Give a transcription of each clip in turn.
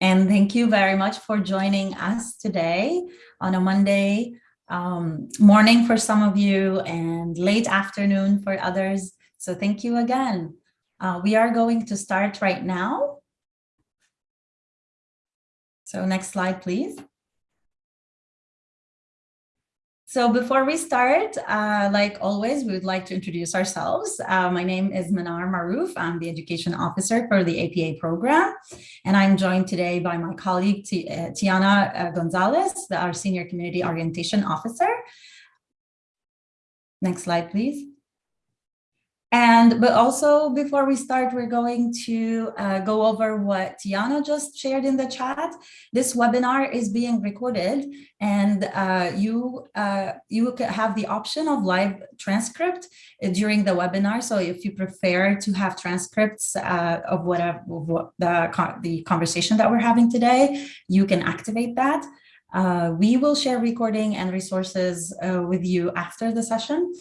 And thank you very much for joining us today on a Monday um, morning for some of you and late afternoon for others. So thank you again. Uh, we are going to start right now. So next slide, please. So before we start, uh, like always, we would like to introduce ourselves. Uh, my name is Manar Maroof. I'm the education officer for the APA program. And I'm joined today by my colleague, T uh, Tiana uh, Gonzalez, our senior community orientation officer. Next slide, please. And but also before we start, we're going to uh, go over what Tiana just shared in the chat. This webinar is being recorded and uh, you uh, you have the option of live transcript during the webinar. So if you prefer to have transcripts uh, of whatever what the, the conversation that we're having today, you can activate that. Uh, we will share recording and resources uh, with you after the session.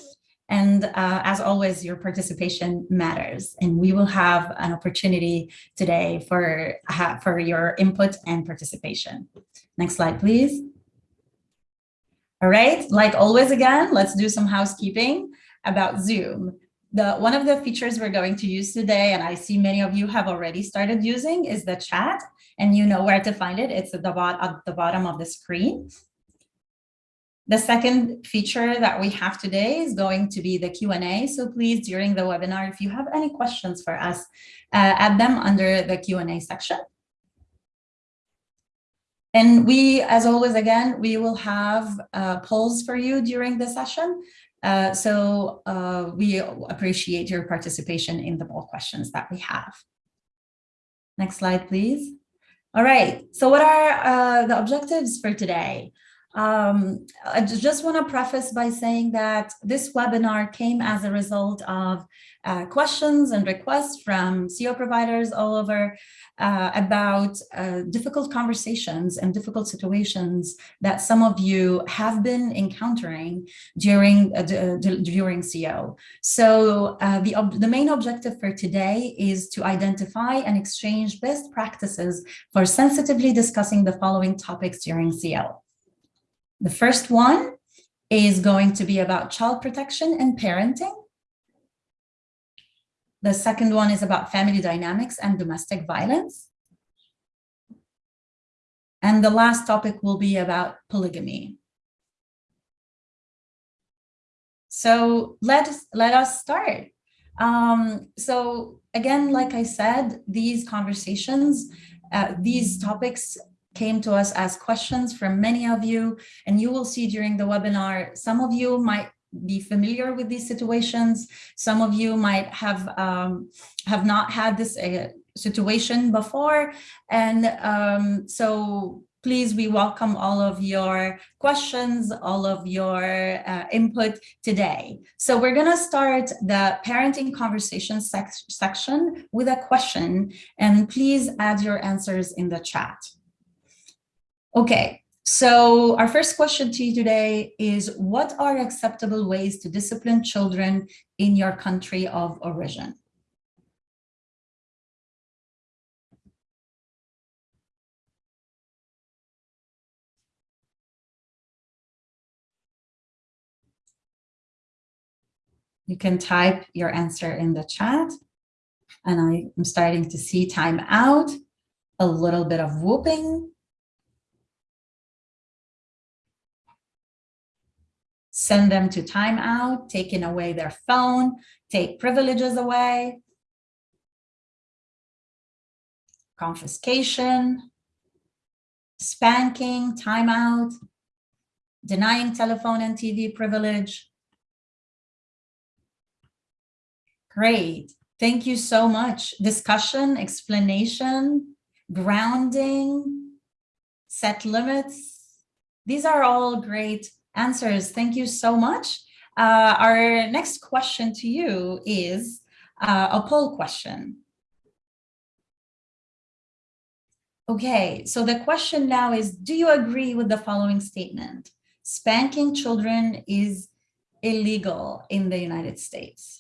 And uh, as always, your participation matters. And we will have an opportunity today for, for your input and participation. Next slide, please. All right, like always again, let's do some housekeeping about Zoom. The, one of the features we're going to use today, and I see many of you have already started using, is the chat. And you know where to find it. It's at the, at the bottom of the screen. The second feature that we have today is going to be the Q&A. So please, during the webinar, if you have any questions for us, uh, add them under the Q&A section. And we, as always, again, we will have uh, polls for you during the session. Uh, so uh, we appreciate your participation in the poll questions that we have. Next slide, please. All right, so what are uh, the objectives for today? Um, I just want to preface by saying that this webinar came as a result of uh, questions and requests from CO providers all over uh, about uh, difficult conversations and difficult situations that some of you have been encountering during uh, during CO. So uh, the, the main objective for today is to identify and exchange best practices for sensitively discussing the following topics during CO. The first one is going to be about child protection and parenting. The second one is about family dynamics and domestic violence. And the last topic will be about polygamy. So let us, let us start. Um, so again, like I said, these conversations, uh, these topics came to us as questions from many of you, and you will see during the webinar, some of you might be familiar with these situations. Some of you might have um, have not had this uh, situation before. And um, so please, we welcome all of your questions, all of your uh, input today. So we're going to start the parenting conversation sec section with a question, and please add your answers in the chat. Okay, so our first question to you today is what are acceptable ways to discipline children in your country of origin? You can type your answer in the chat. And I am starting to see time out, a little bit of whooping. Send them to timeout, taking away their phone, take privileges away, confiscation, spanking, timeout, denying telephone and TV privilege. Great. Thank you so much. Discussion, explanation, grounding, set limits. These are all great answers. Thank you so much. Uh, our next question to you is uh, a poll question. Okay, so the question now is, do you agree with the following statement? Spanking children is illegal in the United States.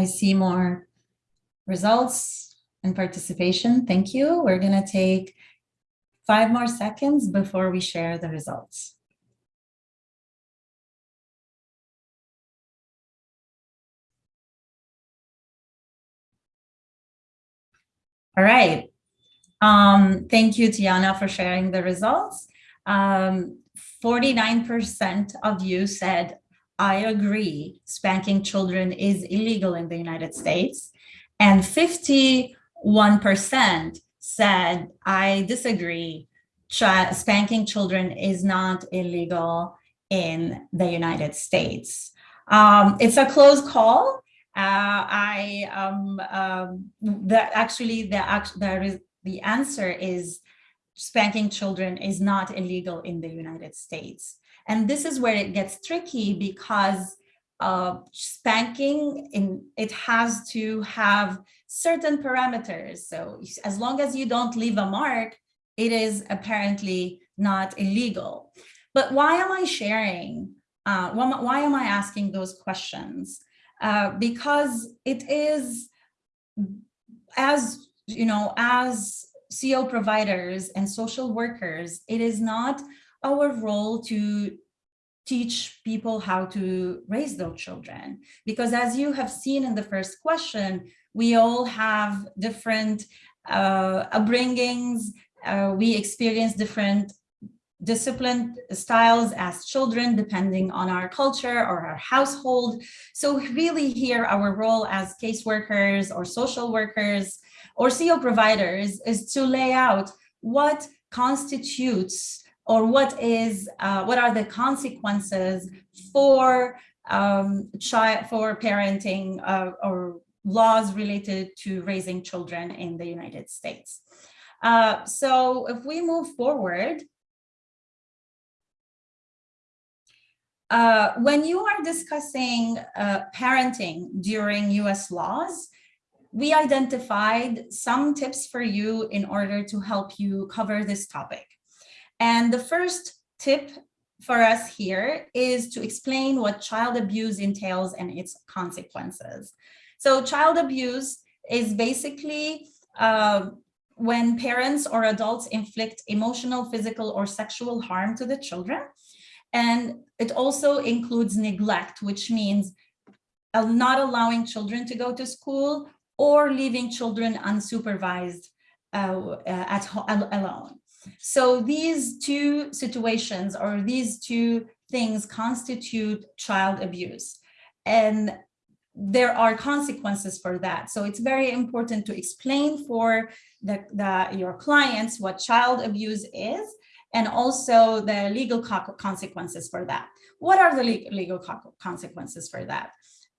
I see more results and participation. Thank you. We're going to take five more seconds before we share the results. All right. Um, thank you, Tiana, for sharing the results. 49% um, of you said, I agree, spanking children is illegal in the United States. And 51% said, I disagree, Ch spanking children is not illegal in the United States. Um, it's a close call. Uh, I um, um, that actually the the answer is spanking children is not illegal in the United States. And this is where it gets tricky because uh, spanking in it has to have certain parameters. So as long as you don't leave a mark, it is apparently not illegal. But why am I sharing? Uh, why am I asking those questions? Uh, because it is as you know, as CO providers and social workers, it is not our role to teach people how to raise their children. Because as you have seen in the first question, we all have different uh, upbringings, uh, we experience different discipline styles as children, depending on our culture or our household. So really here, our role as caseworkers or social workers or CO providers is to lay out what constitutes or what is uh, what are the consequences for um, child for parenting uh, or laws related to raising children in the United States. Uh, so if we move forward, uh, when you are discussing uh, parenting during US laws, we identified some tips for you in order to help you cover this topic. And the first tip for us here is to explain what child abuse entails and its consequences. So child abuse is basically uh, when parents or adults inflict emotional, physical, or sexual harm to the children. And it also includes neglect, which means uh, not allowing children to go to school or leaving children unsupervised uh, at home alone. So these two situations or these two things constitute child abuse. And there are consequences for that. So it's very important to explain for the, the, your clients what child abuse is and also the legal consequences for that. What are the legal consequences for that?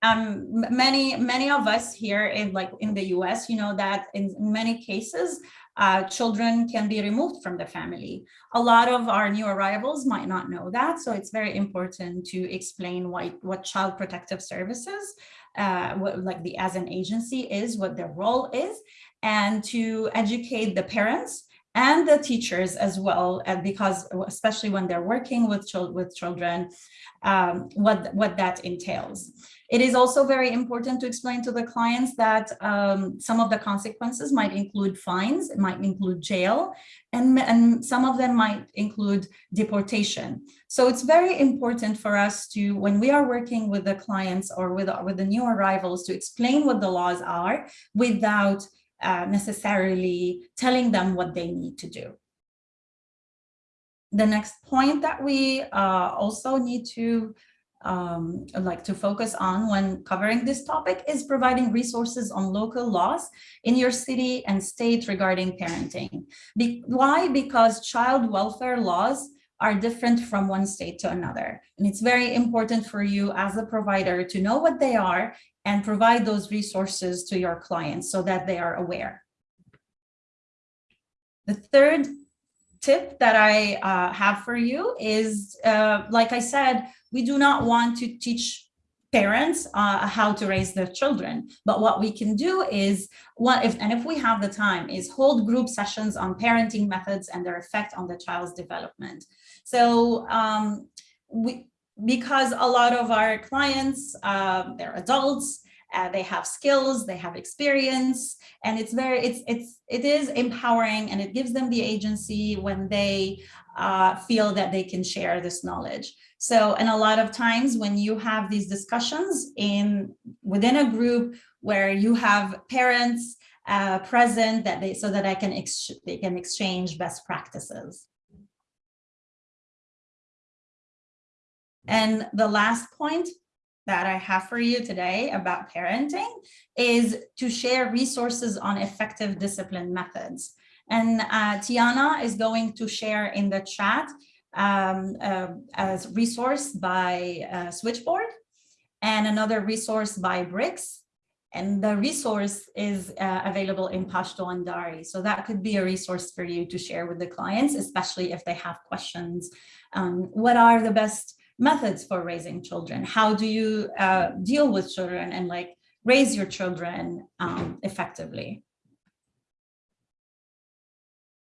um, many many of us here in like in the US, you know that in many cases, uh, children can be removed from the family. A lot of our new arrivals might not know that, so it's very important to explain why, what Child Protective Services, uh, what, like the as an agency is, what their role is, and to educate the parents and the teachers as well, and because especially when they're working with, children, with children, um, what, what that entails. It is also very important to explain to the clients that um, some of the consequences might include fines, it might include jail, and, and some of them might include deportation. So it's very important for us to, when we are working with the clients or with, with the new arrivals, to explain what the laws are without uh, necessarily telling them what they need to do. The next point that we uh, also need to um, like to focus on when covering this topic is providing resources on local laws in your city and state regarding parenting. Be why? Because child welfare laws are different from one state to another. And it's very important for you as a provider to know what they are and provide those resources to your clients so that they are aware. The third tip that I uh, have for you is, uh, like I said, we do not want to teach parents uh, how to raise their children. But what we can do is, what if and if we have the time, is hold group sessions on parenting methods and their effect on the child's development. So um, we, because a lot of our clients, uh, they're adults, uh, they have skills, they have experience, and it's very, it's, it's, it is empowering and it gives them the agency when they uh, feel that they can share this knowledge. So, and a lot of times when you have these discussions in within a group where you have parents uh, present that they, so that I can, they can exchange best practices. And the last point that I have for you today about parenting is to share resources on effective discipline methods. And uh, Tiana is going to share in the chat um, uh, as resource by uh, Switchboard and another resource by BRYCS. And the resource is uh, available in Pashto and Dari. So that could be a resource for you to share with the clients, especially if they have questions. Um, what are the best methods for raising children? How do you uh, deal with children and like raise your children um, effectively?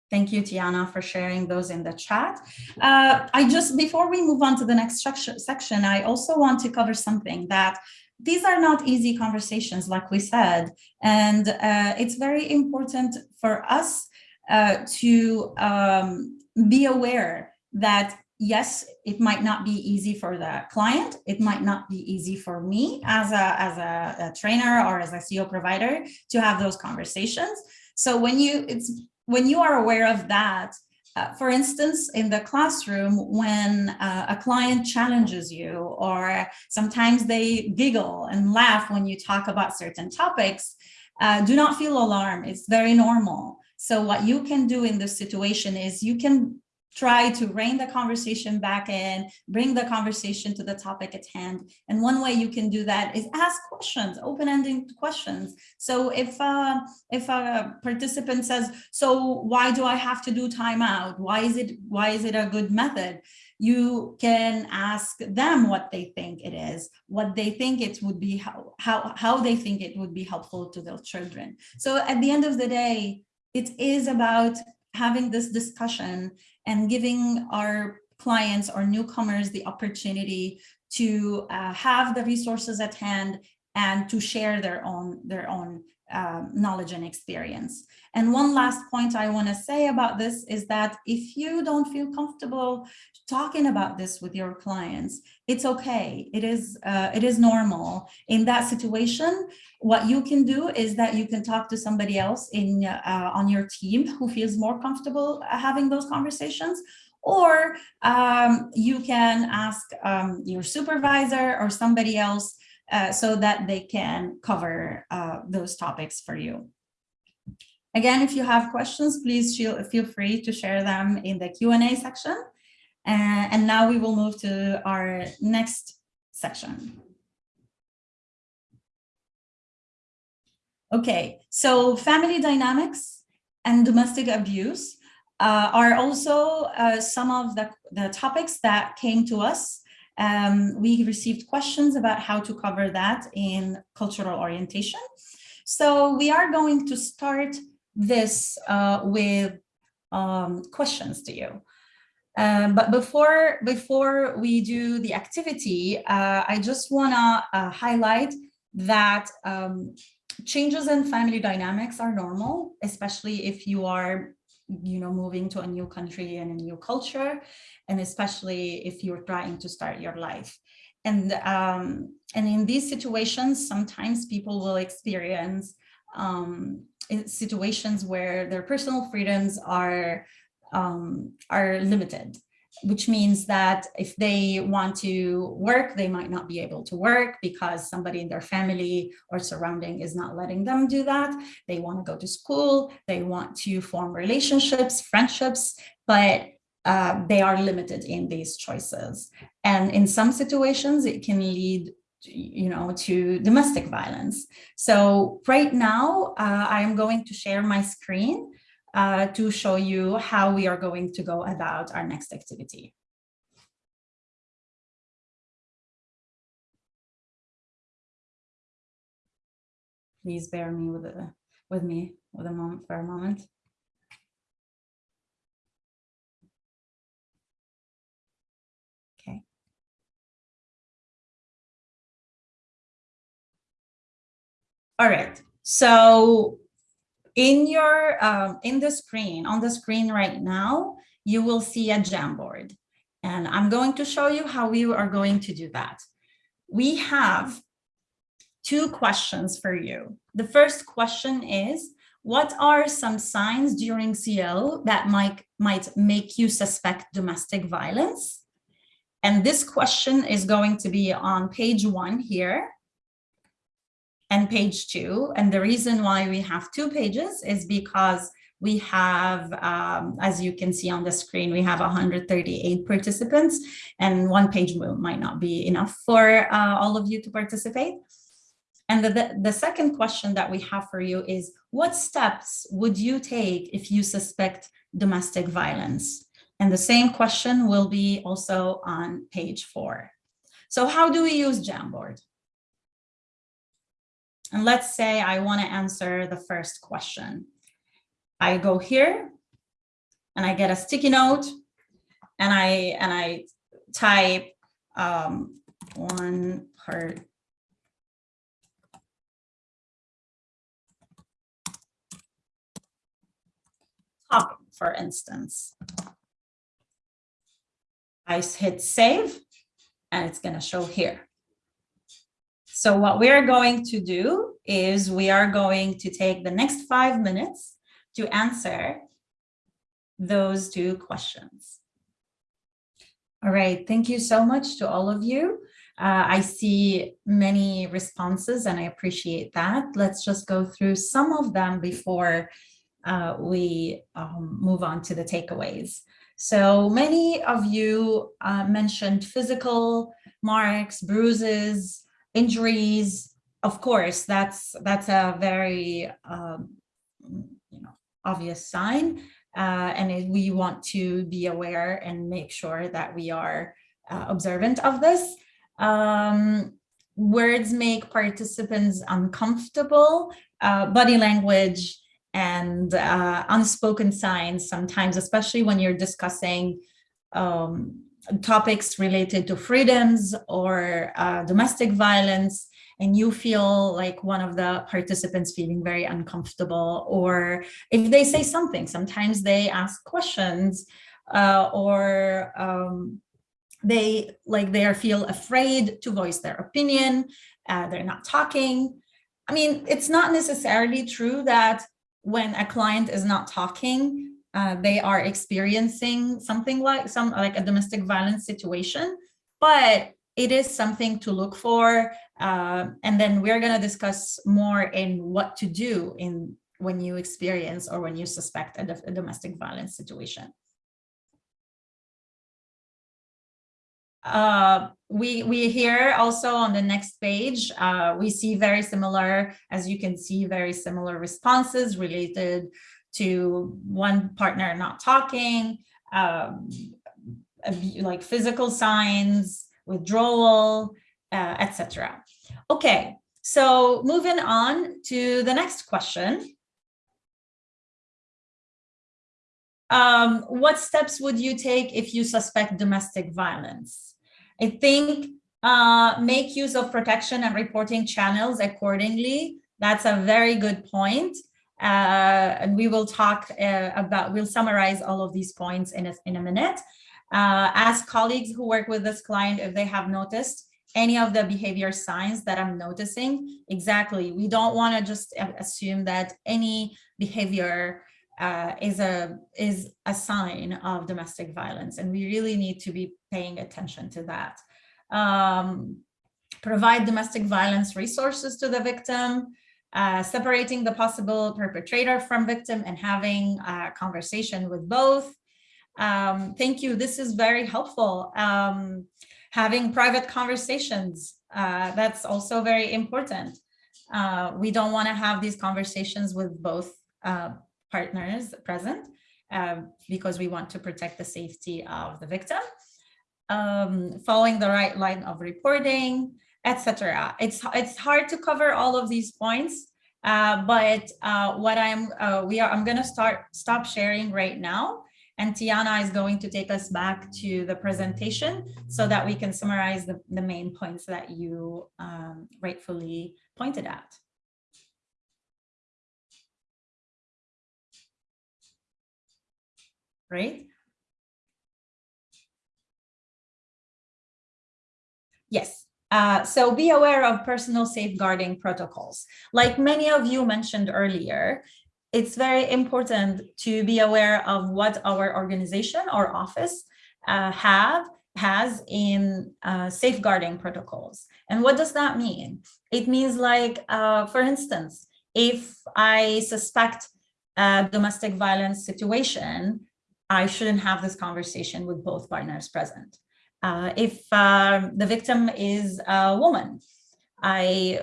Thank you, Tiana, for sharing those in the chat. Uh, I just, before we move on to the next section, I also want to cover something that these are not easy conversations, like we said, and uh, it's very important for us uh, to um, be aware that yes, it might not be easy for the client. It might not be easy for me as a, as a, a trainer or as a CO provider to have those conversations. So when you, it's, when you are aware of that, uh, for instance, in the classroom, when uh, a client challenges you, or sometimes they giggle and laugh when you talk about certain topics, uh, do not feel alarmed. It's very normal. So what you can do in this situation is you can try to rein the conversation back in, bring the conversation to the topic at hand. And one way you can do that is ask questions, open-ended questions. So if uh, if a participant says, so why do I have to do timeout? Why is it why is it a good method? You can ask them what they think it is, what they think it would be, how, how, how they think it would be helpful to their children. So at the end of the day, it is about having this discussion and giving our clients or newcomers the opportunity to uh, have the resources at hand and to share their own their own um, knowledge and experience. And one last point I want to say about this is that if you don't feel comfortable talking about this with your clients, it's okay. It is uh, it is normal. In that situation, what you can do is that you can talk to somebody else in uh, on your team who feels more comfortable uh, having those conversations, or um, you can ask um, your supervisor or somebody else uh, so that they can cover uh, those topics for you. Again, if you have questions, please feel, feel free to share them in the Q&A section. Uh, and now we will move to our next section. Okay, so family dynamics and domestic abuse uh, are also uh, some of the, the topics that came to us um, we received questions about how to cover that in cultural orientation. So we are going to start this uh, with um, questions to you. Um, but before before we do the activity, uh, I just want to uh, highlight that um, changes in family dynamics are normal, especially if you are you know, moving to a new country and a new culture, and especially if you're trying to start your life. And, um, and in these situations, sometimes people will experience um, situations where their personal freedoms are, um, are limited which means that if they want to work, they might not be able to work because somebody in their family or surrounding is not letting them do that. They want to go to school, they want to form relationships, friendships, but uh, they are limited in these choices. And in some situations, it can lead you know, to domestic violence. So right now, uh, I am going to share my screen uh, to show you how we are going to go about our next activity. Please bear me with, a, with me with a moment for a moment. All right. So in your um, in the screen, on the screen right now, you will see a Jamboard. And I'm going to show you how we are going to do that. We have two questions for you. The first question is, what are some signs during CO that might, might make you suspect domestic violence? And this question is going to be on page one here and page two. And the reason why we have two pages is because we have, um, as you can see on the screen, we have 138 participants and one page might not be enough for uh, all of you to participate. And the, the, the second question that we have for you is, what steps would you take if you suspect domestic violence? And the same question will be also on page four. So how do we use Jamboard? And let's say I want to answer the first question. I go here and I get a sticky note and I and I type um, one part topic, for instance. I hit save and it's going to show here. So what we're going to do is we are going to take the next five minutes to answer those two questions. All right, thank you so much to all of you. Uh, I see many responses and I appreciate that. Let's just go through some of them before uh, we um, move on to the takeaways. So many of you uh, mentioned physical marks, bruises, injuries. Of course, that's that's a very um, you know obvious sign, uh, and we want to be aware and make sure that we are uh, observant of this. Um, words make participants uncomfortable. Uh, body language and uh, unspoken signs sometimes, especially when you're discussing um, topics related to freedoms or uh, domestic violence, and you feel like one of the participants feeling very uncomfortable, or if they say something, sometimes they ask questions uh, or um, they like they feel afraid to voice their opinion, uh, they're not talking. I mean, it's not necessarily true that when a client is not talking, uh, they are experiencing something like some like a domestic violence situation, but it is something to look for. Uh, and then we're going to discuss more in what to do in when you experience or when you suspect a, a domestic violence situation. Uh, we we here also on the next page uh, we see very similar as you can see very similar responses related to one partner not talking um, like physical signs withdrawal uh, etc okay so moving on to the next question um, what steps would you take if you suspect domestic violence I think uh, make use of protection and reporting channels accordingly. That's a very good point. Uh, and we will talk uh, about, we'll summarize all of these points in a, in a minute. Uh, ask colleagues who work with this client if they have noticed any of the behavior signs that I'm noticing. Exactly. We don't want to just assume that any behavior uh, is a is a sign of domestic violence, and we really need to be paying attention to that. Um, provide domestic violence resources to the victim, uh, separating the possible perpetrator from victim and having a conversation with both. Um, thank you. This is very helpful. Um, having private conversations, uh, that's also very important. Uh, we don't want to have these conversations with both uh, partners present um, because we want to protect the safety of the victim, um, following the right line of reporting, etc. It's it's hard to cover all of these points, uh, but uh, what I'm uh, we are I'm going to start stop sharing right now, and Tiana is going to take us back to the presentation so that we can summarize the, the main points that you um, rightfully pointed at. Right. Yes, uh, so be aware of personal safeguarding protocols. Like many of you mentioned earlier, it's very important to be aware of what our organization or office uh, have has in uh, safeguarding protocols. And what does that mean? It means like, uh, for instance, if I suspect a domestic violence situation, I shouldn't have this conversation with both partners present. Uh, if uh, the victim is a woman, I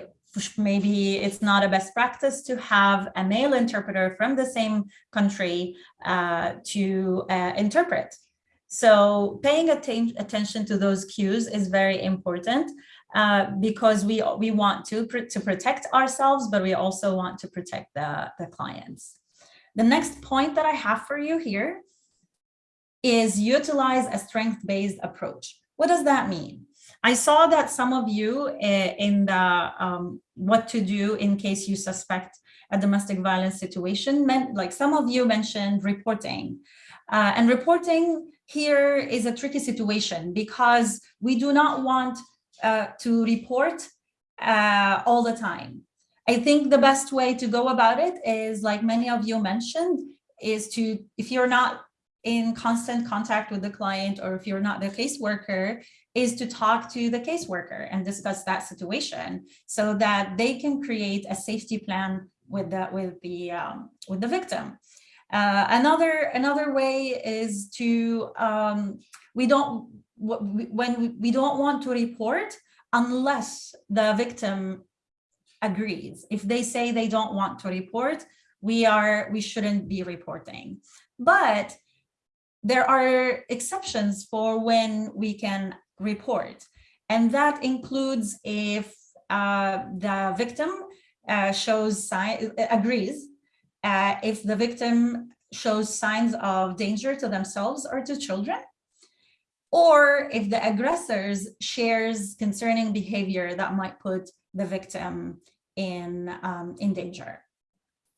maybe it's not a best practice to have a male interpreter from the same country uh, to uh, interpret. So paying atten attention to those cues is very important uh, because we we want to pr to protect ourselves, but we also want to protect the, the clients. The next point that I have for you here is utilize a strength-based approach. What does that mean? I saw that some of you eh, in the um, what to do in case you suspect a domestic violence situation meant like some of you mentioned reporting uh, and reporting here is a tricky situation because we do not want uh, to report uh, all the time. I think the best way to go about it is like many of you mentioned is to if you're not in constant contact with the client or if you're not the caseworker is to talk to the caseworker and discuss that situation so that they can create a safety plan with the with the um, with the victim. Uh, another another way is to um, we don't when we, we don't want to report unless the victim agrees. If they say they don't want to report, we are we shouldn't be reporting. But there are exceptions for when we can report. And that includes if uh, the victim uh, shows sign agrees, uh, if the victim shows signs of danger to themselves or to children, or if the aggressors shares concerning behavior that might put the victim in, um, in danger.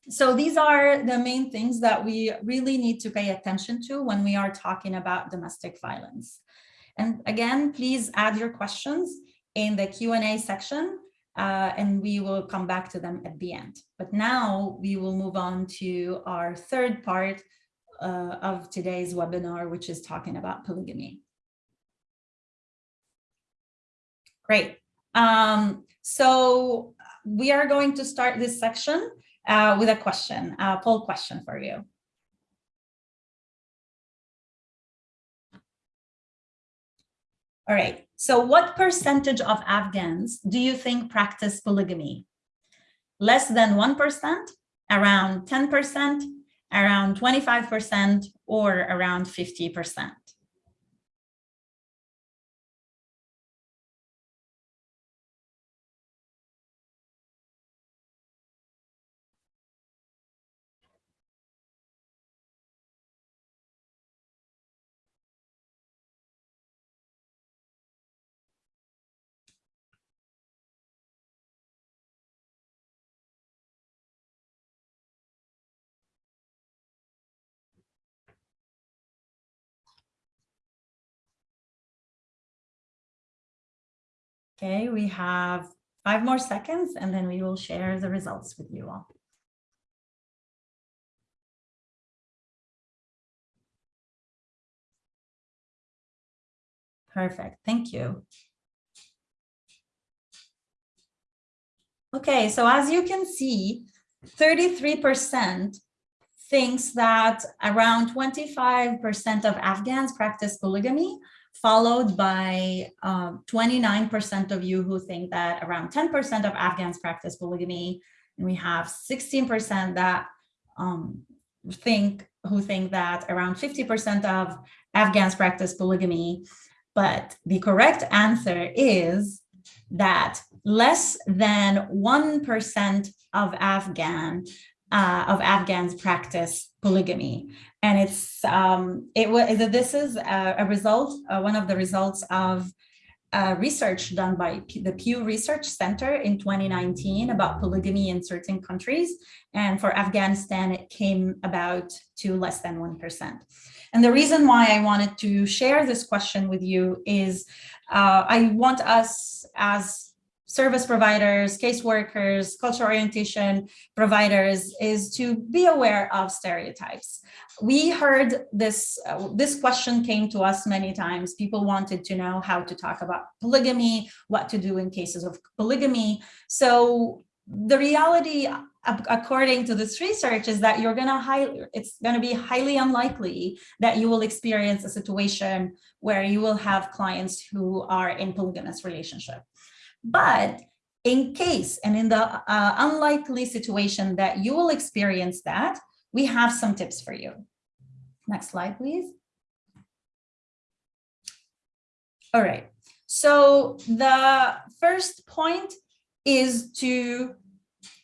So these are the main things that we really need to pay attention to when we are talking about domestic violence. And again, please add your questions in the Q&A section uh, and we will come back to them at the end. But now we will move on to our third part uh, of today's webinar, which is talking about polygamy. Great. Um, so we are going to start this section uh, with a question, a poll question for you. All right, so what percentage of Afghans do you think practice polygamy? Less than 1%, around 10%, around 25%, or around 50%? Okay, we have five more seconds and then we will share the results with you all. Perfect, thank you. Okay, so as you can see, 33% thinks that around 25% of Afghans practice polygamy, followed by 29% um, of you who think that around 10% of Afghans practice polygamy, and we have 16% that um, think who think that around 50% of Afghans practice polygamy. But the correct answer is that less than 1% of Afghan uh, of Afghans practice polygamy. And it's um, it was this is a, a result, uh, one of the results of uh, research done by P the Pew Research Center in 2019 about polygamy in certain countries. And for Afghanistan, it came about to less than 1%. And the reason why I wanted to share this question with you is uh, I want us as service providers, caseworkers, cultural orientation providers is to be aware of stereotypes. We heard this, uh, this question came to us many times. People wanted to know how to talk about polygamy, what to do in cases of polygamy. So the reality according to this research is that you're going to highly it's going to be highly unlikely that you will experience a situation where you will have clients who are in polygamous relationship but in case and in the uh, unlikely situation that you will experience that, we have some tips for you. Next slide, please. All right. So the first point is to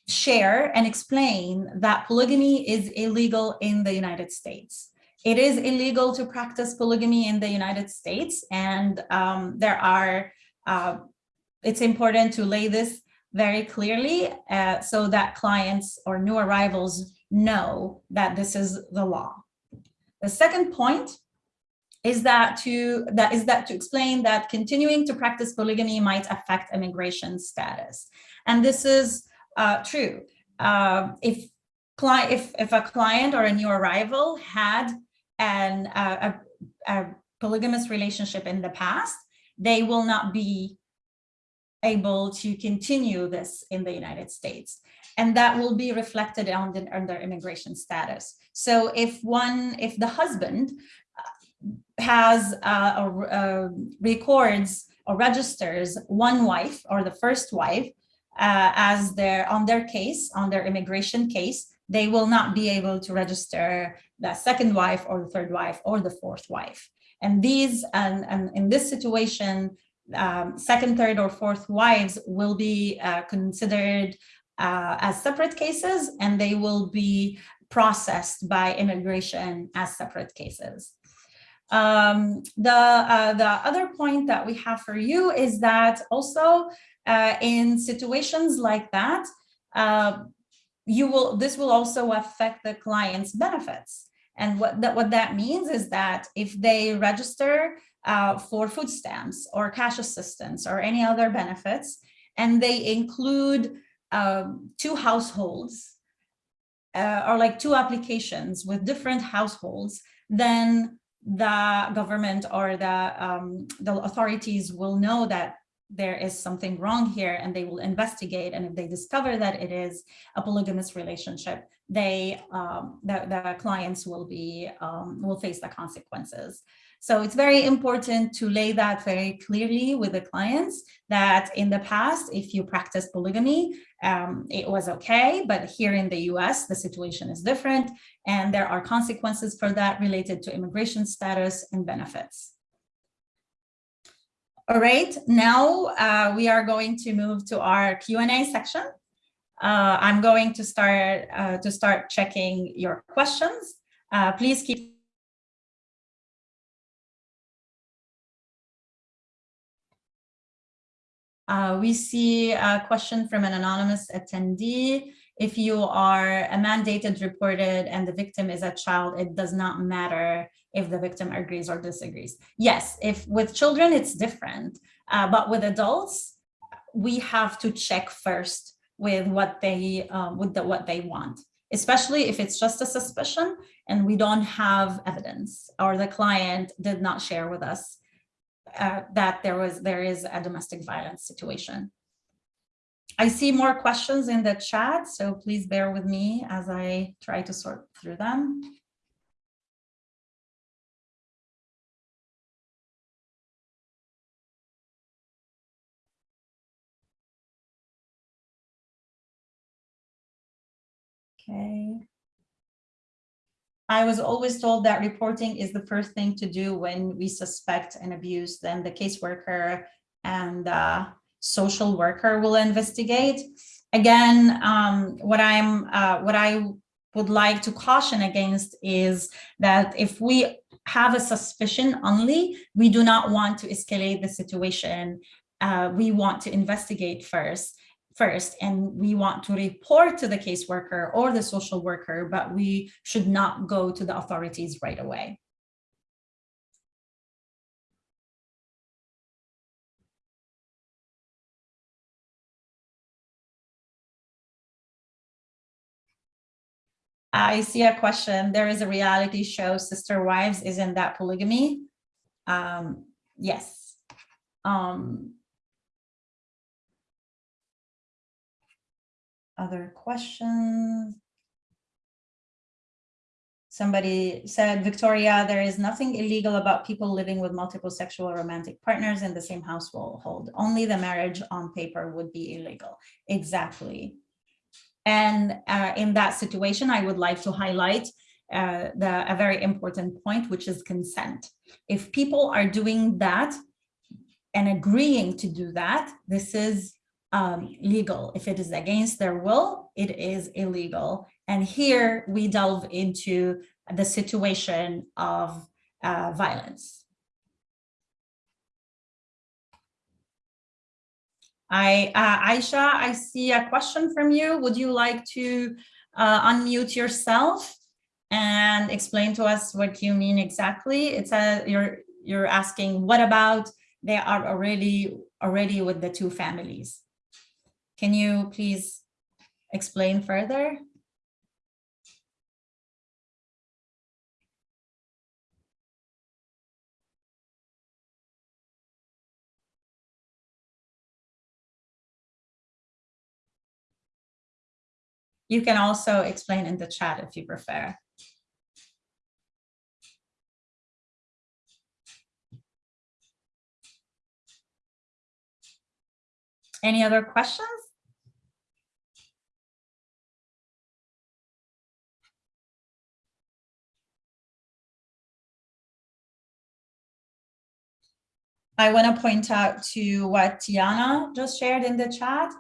share and explain that polygamy is illegal in the United States. It is illegal to practice polygamy in the United States, and um, there are uh, it's important to lay this very clearly uh, so that clients or new arrivals know that this is the law. The second point is that to that is that to explain that continuing to practice polygamy might affect immigration status. And this is uh, true. Uh, if client if if a client or a new arrival had an uh, a, a polygamous relationship in the past, they will not be able to continue this in the United States. And that will be reflected on, the, on their immigration status. So if one, if the husband uh, has uh, uh, records or registers one wife or the first wife uh, as their on their case, on their immigration case, they will not be able to register the second wife or the third wife or the fourth wife. And these, and, and in this situation, um, second, third, or fourth wives will be uh, considered uh, as separate cases and they will be processed by immigration as separate cases. Um, the, uh, the other point that we have for you is that also uh, in situations like that, uh, you will this will also affect the client's benefits. And what that, what that means is that if they register uh, for food stamps or cash assistance or any other benefits, and they include um, two households uh, or like two applications with different households, then the government or the, um, the authorities will know that there is something wrong here and they will investigate. And if they discover that it is a polygamous relationship, they um, the, the clients will be um, will face the consequences. So it's very important to lay that very clearly with the clients that in the past, if you practice polygamy, um, it was okay, but here in the US, the situation is different and there are consequences for that related to immigration status and benefits. All right, now uh, we are going to move to our Q&A section. Uh, I'm going to start uh, to start checking your questions. Uh, please keep Uh, we see a question from an anonymous attendee. If you are a mandated reported and the victim is a child, it does not matter if the victim agrees or disagrees. Yes, if with children, it's different. Uh, but with adults, we have to check first with what they uh, with the, what they want, especially if it's just a suspicion and we don't have evidence or the client did not share with us uh, that there was there is a domestic violence situation. I see more questions in the chat, so please bear with me as I try to sort through them. Okay. I was always told that reporting is the first thing to do when we suspect an abuse, then the caseworker and social worker will investigate. Again, um, what I'm, uh, what I would like to caution against is that if we have a suspicion only, we do not want to escalate the situation. Uh, we want to investigate first first and we want to report to the caseworker or the social worker, but we should not go to the authorities right away. I see a question. There is a reality show, Sister Wives. Isn't that polygamy? Um, yes. Um, other questions? Somebody said, Victoria, there is nothing illegal about people living with multiple sexual romantic partners in the same household. Only the marriage on paper would be illegal. Exactly. And uh, in that situation, I would like to highlight uh, the, a very important point, which is consent. If people are doing that and agreeing to do that, this is um, legal. If it is against their will, it is illegal. And here we delve into the situation of uh, violence. I, uh, Aisha, I see a question from you. Would you like to uh, unmute yourself and explain to us what you mean exactly? It's a you're you're asking what about they are already already with the two families. Can you please explain further? You can also explain in the chat if you prefer. Any other questions? I want to point out to what Tiana just shared in the chat.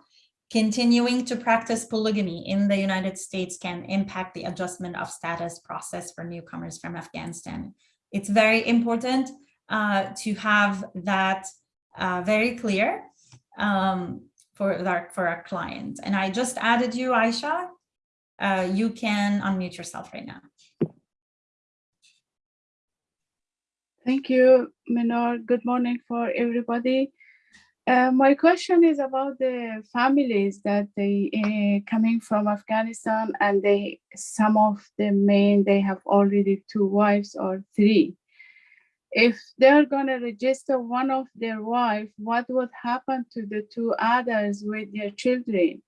Continuing to practice polygamy in the United States can impact the adjustment of status process for newcomers from Afghanistan. It's very important uh, to have that uh, very clear um, for, our, for our client. And I just added you, Aisha. Uh, you can unmute yourself right now. Thank you, Minor. Good morning for everybody. Uh, my question is about the families that they uh, coming from Afghanistan and they some of the men they have already two wives or three. If they're gonna register one of their wife, what would happen to the two others with their children?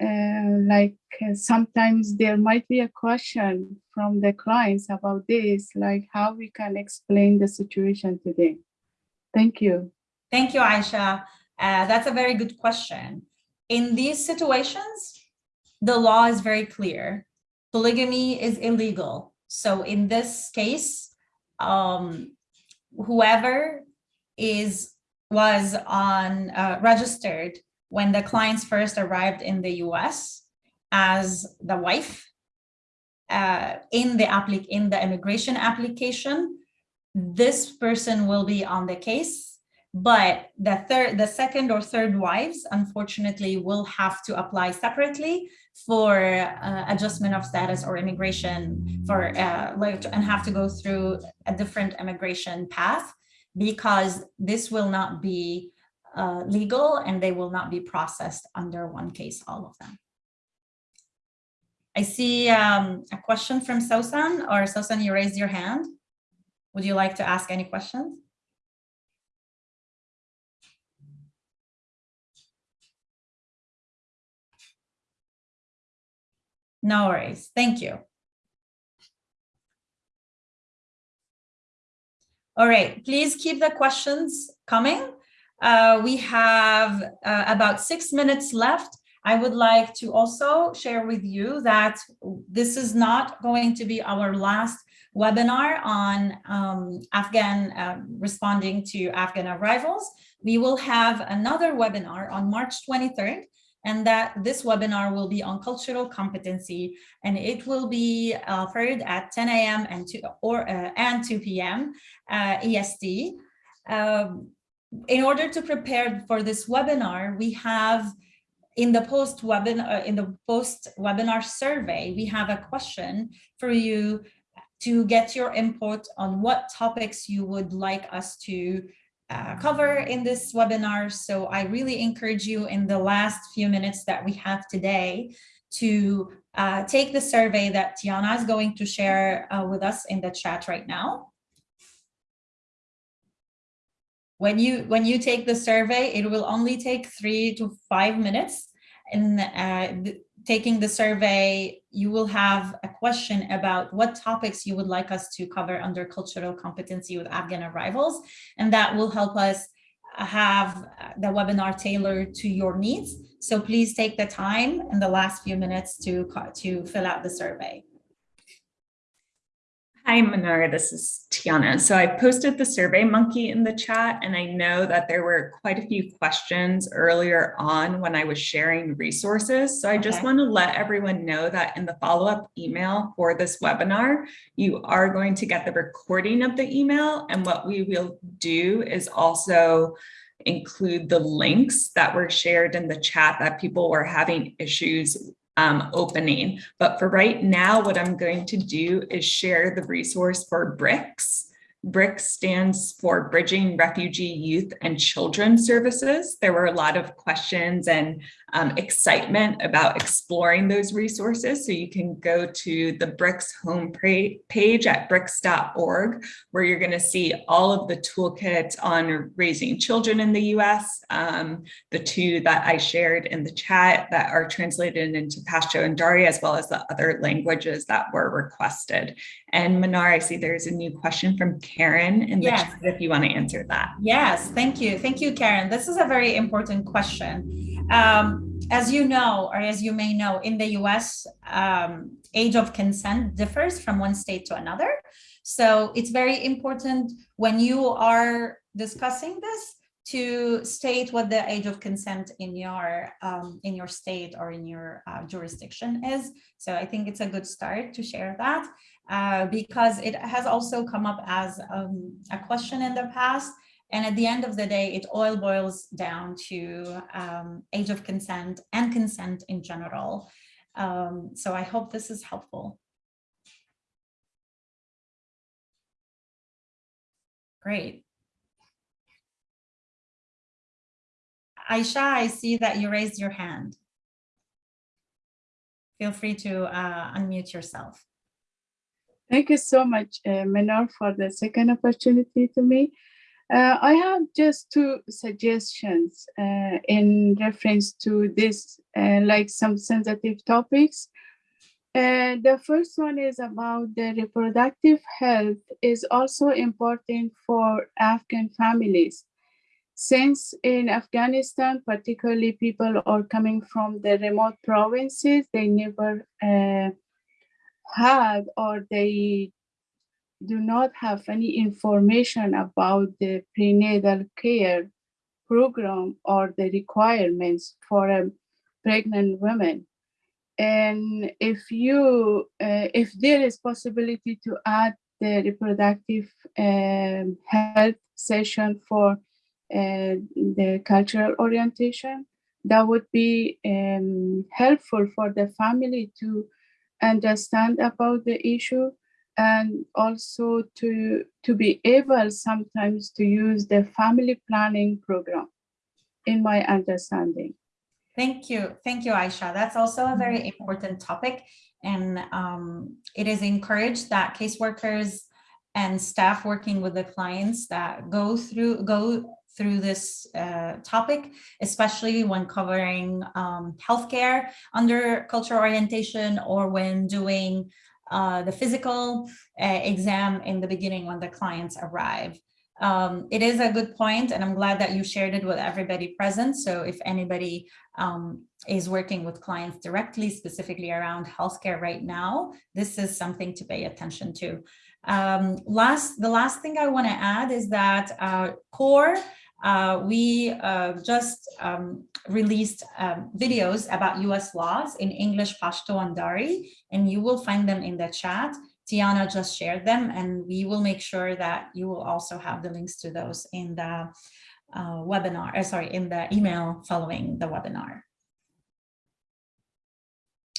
Uh, like uh, sometimes there might be a question from the clients about this, like how we can explain the situation to them. Thank you. Thank you, Aisha. Uh, that's a very good question. In these situations, the law is very clear. Polygamy is illegal. So in this case, um, whoever is was on uh, registered when the clients first arrived in the US as the wife uh, in the applic in the immigration application, this person will be on the case but the third, the second or third wives, unfortunately, will have to apply separately for uh, adjustment of status or immigration for uh, like and have to go through a different immigration path because this will not be uh, legal and they will not be processed under one case, all of them. I see um, a question from Sosan or Sosan, you raised your hand. Would you like to ask any questions? No worries. Thank you. All right, please keep the questions coming. Uh, we have uh, about six minutes left. I would like to also share with you that this is not going to be our last webinar on um, Afghan uh, responding to Afghan arrivals. We will have another webinar on March 23rd and that this webinar will be on cultural competency and it will be offered at 10 a.m. and 2 or uh, and 2 p.m. Uh, EST. Um, in order to prepare for this webinar, we have in the post webinar uh, in the post webinar survey, we have a question for you to get your input on what topics you would like us to uh, cover in this webinar. So I really encourage you in the last few minutes that we have today to uh, take the survey that Tiana is going to share uh, with us in the chat right now. When you when you take the survey, it will only take three to five minutes. And uh, taking the survey, you will have a question about what topics you would like us to cover under cultural competency with Afghan arrivals. And that will help us have the webinar tailored to your needs. So please take the time in the last few minutes to, to fill out the survey. Hi, Manara, this is Tiana. So I posted the Survey Monkey in the chat, and I know that there were quite a few questions earlier on when I was sharing resources. So I just want to let everyone know that in the follow-up email for this webinar, you are going to get the recording of the email. And what we will do is also include the links that were shared in the chat that people were having issues um, opening. But for right now, what I'm going to do is share the resource for BRYCS. BRYCS stands for Bridging Refugee Youth and Children Services. There were a lot of questions and um, excitement about exploring those resources. So you can go to the BRYCS home page at brycs.org, where you're going to see all of the toolkits on raising children in the US, um, the two that I shared in the chat that are translated into Pashto and Dari, as well as the other languages that were requested. And Manar, I see there's a new question from Karen in the Yes. chat if you want to answer that. Yes, thank you. Thank you, Karen. This is a very important question. Um, as you know, or as you may know, in the US, um, age of consent differs from one state to another. So it's very important when you are discussing this to state what the age of consent in your um, in your state or in your uh, jurisdiction is. So I think it's a good start to share that uh, because it has also come up as um, a question in the past. And at the end of the day, it all boils down to um, age of consent and consent in general. Um, so I hope this is helpful. Great. Aisha, I see that you raised your hand. Feel free to uh, unmute yourself. Thank you so much, uh, Menor, for the second opportunity to me. Uh, I have just two suggestions uh, in reference to this, uh, like some sensitive topics. Uh, the first one is about the reproductive health is also important for Afghan families. Since in Afghanistan, particularly people are coming from the remote provinces, they never uh, had or they do not have any information about the prenatal care program or the requirements for a pregnant woman. And if you, uh, if there is possibility to add the reproductive um, health session for uh, the cultural orientation, that would be um, helpful for the family to understand about the issue and also to to be able sometimes to use the family planning program in my understanding Thank you. Thank you, Aisha. That's also a very important topic. And um, it is encouraged that caseworkers and staff working with the clients that go through go through this uh, topic, especially when covering um, healthcare under cultural orientation or when doing uh, the physical uh, exam in the beginning when the clients arrive. Um, it is a good point, and I'm glad that you shared it with everybody present. So if anybody um, is working with clients directly, specifically around healthcare right now, this is something to pay attention to. Um, last, the last thing I want to add is that uh, CORE uh, we uh, just um, released um, videos about US laws in English, Pashto, and Dari, and you will find them in the chat. Tiana just shared them, and we will make sure that you will also have the links to those in the uh, webinar, uh, sorry, in the email following the webinar.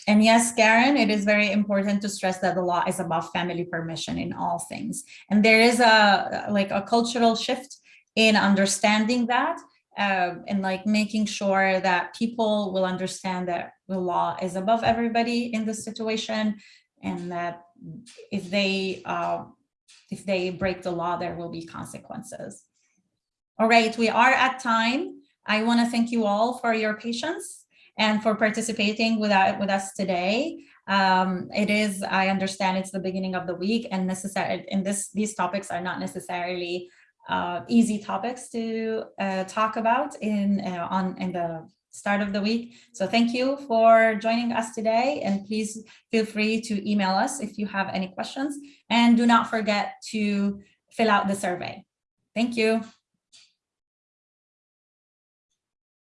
And yes, Karen, it is very important to stress that the law is about family permission in all things. And there is a like a cultural shift in understanding that uh, and like making sure that people will understand that the law is above everybody in this situation and that if they uh, if they break the law, there will be consequences. All right, we are at time. I want to thank you all for your patience and for participating with, with us today. Um, it is, I understand it's the beginning of the week and necessary, and this, these topics are not necessarily uh, easy topics to uh, talk about in, uh, on, in the start of the week. So thank you for joining us today and please feel free to email us if you have any questions and do not forget to fill out the survey. Thank you.